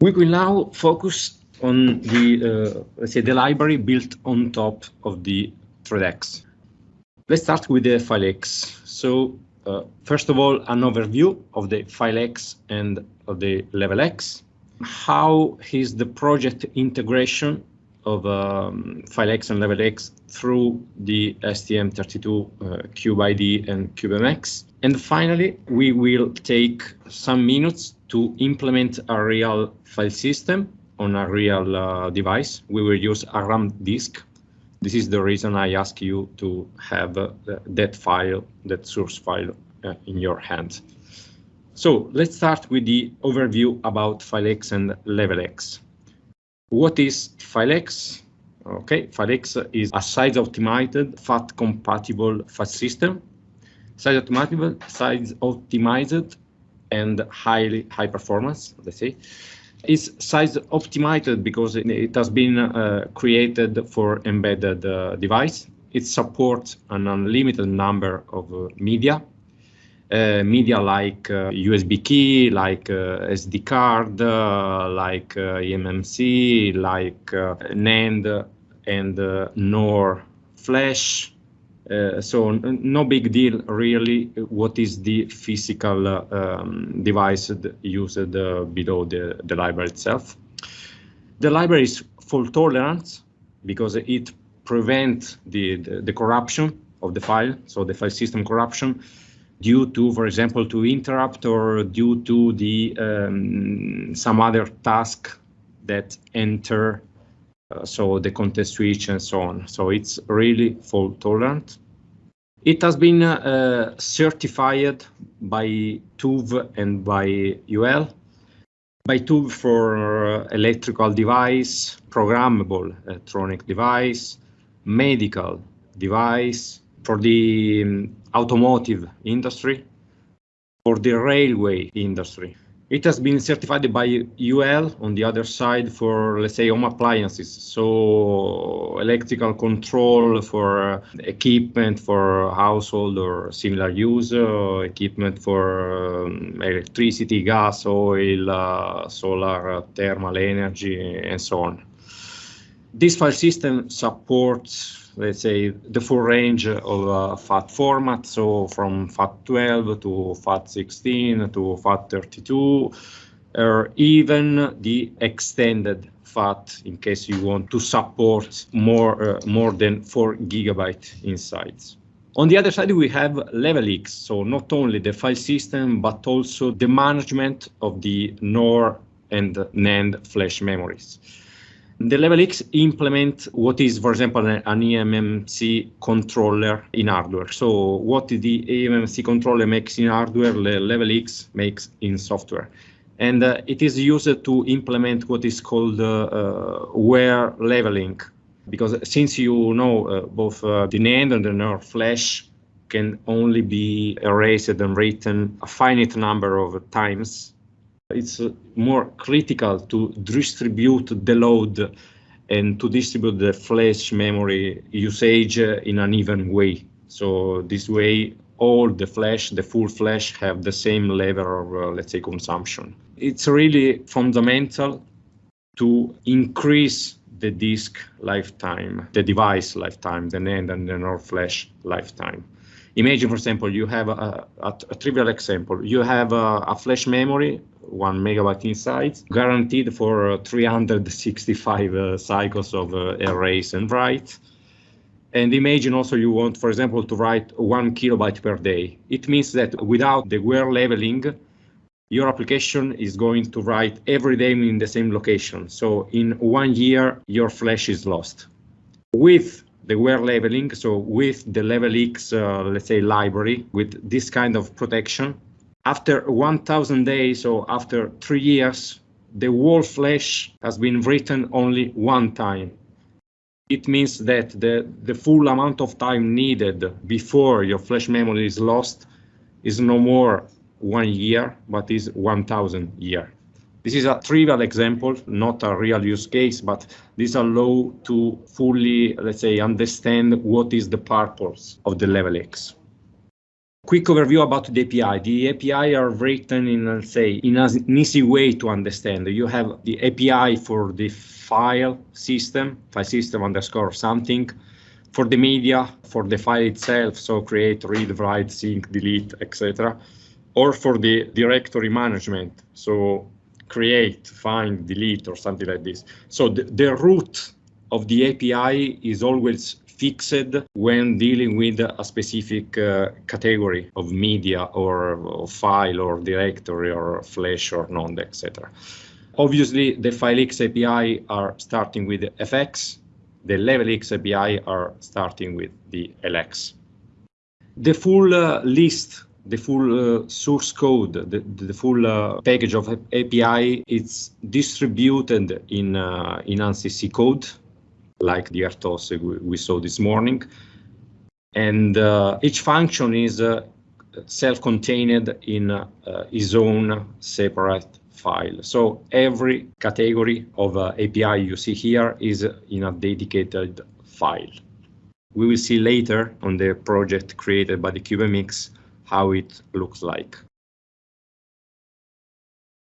We will now focus on the, uh, let's say, the library built on top of the ThreadX. Let's start with the FileX. So uh, first of all, an overview of the FileX and of the LevelX. How is the project integration of um, X and level X through the STM32 uh, CubeIDE and CubeMX. And finally, we will take some minutes to implement a real file system on a real uh, device. We will use a RAM disk. This is the reason I ask you to have uh, that file, that source file uh, in your hand. So let's start with the overview about FileX and LevelX. What is FileX? Okay, FileX is a size-optimized, FAT-compatible fat system. Size-optimized, size-optimized, and highly high performance, let's say. It's size optimized because it has been uh, created for embedded uh, device. It supports an unlimited number of uh, media uh, media like USB uh, key, like uh, SD card, like eMMC, like NAND and NOR flash. Uh, so no big deal really what is the physical uh, um, device used uh, below the, the library itself. The library is fault tolerant because it prevents the, the, the, corruption of the file, so the file system corruption due to, for example, to interrupt or due to the um, some other task that enter, uh, so the context switch and so on. So it's really fault tolerant. It has been uh, certified by TÜV and by UL. By TÜV for electrical device, programmable electronic device, medical device, for the um, automotive industry, for the railway industry. It has been certified by UL on the other side for, let's say, home appliances. So electrical control for uh, equipment for household or similar use, uh, equipment for um, electricity, gas, oil, uh, solar, uh, thermal energy, and so on. This file system supports let's say, the full range of uh, FAT format, so from FAT12 to FAT16 to FAT32, or even the extended FAT in case you want to support more, uh, more than 4 gigabyte inside. On the other side, we have LevelX, so not only the file system, but also the management of the NOR and NAND flash memories. The Level X implement what is, for example, an eMMC controller in hardware. So what the eMMC controller makes in hardware, the Level X makes in software. And uh, it is used to implement what is called uh, uh, wear leveling. Because since you know uh, both uh, the NAND and the NOR flash can only be erased and written a finite number of times it's more critical to distribute the load and to distribute the flash memory usage in an even way. So this way, all the flash, the full flash, have the same level of, uh, let's say, consumption. It's really fundamental to increase the disk lifetime, the device lifetime, the NAND and the NOR flash lifetime. Imagine, for example, you have a, a, a trivial example. You have a, a, flash memory, one megabyte inside, guaranteed for uh, 365 uh, cycles of uh, erase and write. And imagine also you want, for example, to write one kilobyte per day. It means that without the wear leveling, your application is going to write every day in the same location. So in one year, your flash is lost. With the wear leveling, so with the Level X, uh, let's say, library, with this kind of protection, after 1000 days or after three years, the whole flash has been written only one time. It means that the, the full amount of time needed before your flash memory is lost is no more one year, but is 1000 year. This is a trivial example, not a real use case, but this allow to fully, let's say, understand what is the purpose of the level X. quick overview about the API. The API are written in, let's say, in an easy way to understand. You have the API for the file system, file system underscore something, for the media, for the file itself, so create, read, write, sync, delete, etc. Or for the directory management, so create, find, delete, or something like this. So the, the root of the API is always fixed when dealing with a specific uh, category of media or, or, file or directory or flash or node, etc. Obviously, the FileX API are starting with FX. The LevelX API are starting with the LX. The full uh, list, the full uh, source code, the, the full uh, package of API, it's distributed in, uh, in ANSI C code like the RTOS we saw this morning. And uh, each function is uh, self-contained in uh, its own separate file. So every category of API you see here is in a dedicated file. We will see later on the project created by the CubeMX how it looks like.